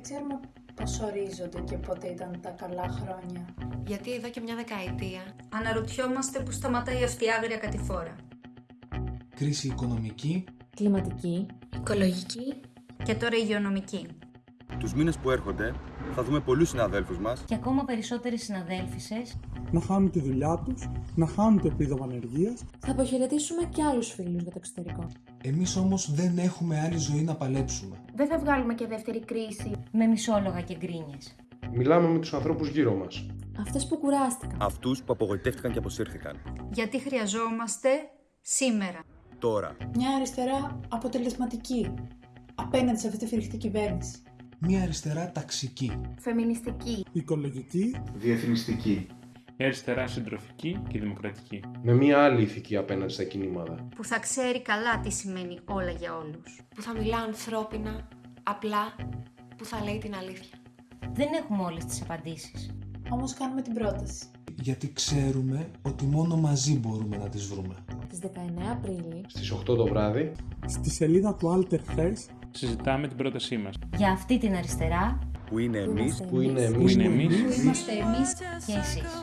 Δεν ξέρουμε πώς ορίζονται και πότε ήταν τα καλά χρόνια. Γιατί εδώ και μια δεκαετία Αναρωτιόμαστε που σταματάει αυτή η άγρια κατηφόρα. Κρίση οικονομική, κλιματική, οικολογική Και τώρα υγειονομική. Τους μήνες που έρχονται θα δούμε πολλούς συναδέλφους μας και ακόμα περισσότερες συναδέλφισες, να χάνουν τη δουλειά τους, να χάνουν το επίδομα ανεργίας. Θα αποχαιρετήσουμε και άλλους φίλους για το εξωτερικό. εμείς όμως δεν έχουμε άλλη ζωή να παλέψουμε. Δεν θα βγάλουμε και δεύτερη κρίση. με μισόλογα και γκρίνιες. Μιλάμε με τους ανθρώπους γύρω μας. Αυτές που κουράστηκαν. αυτούς που απογοητεύτηκαν και αποσύρθηκαν. Γιατί χρειαζόμαστε σήμερα. Τώρα. Μια αριστερά αποτελεσματική απέναντι σε αυτή τη φρικτή κυβέρνηση. Μια αριστερά ταξική. Φεμινιστική. Οικολογική, Διεθνιστική. Μια αριστερά συντροφική και δημοκρατική. Με μία άλλη ηθική απέναντι στα κινήματα. Που θα ξέρει καλά τι σημαίνει όλα για όλους. Που θα μιλά ανθρώπινα, απλά, που θα λέει την αλήθεια. Δεν έχουμε όλες τις απαντήσεις. Όμως κάνουμε την πρόταση. Γιατί ξέρουμε ότι μόνο μαζί μπορούμε να τις βρούμε. Στις 19 Απρίλη Στις 8 το βράδυ στη σελίδα του Alter Hess, Συζητάμε την πρότασή μας. Για αυτή την αριστερά Που είναι εμείς είμαστε που είναι εμείς. Που εμείς είναι εμείς Είμαστε εμείς και εσείς.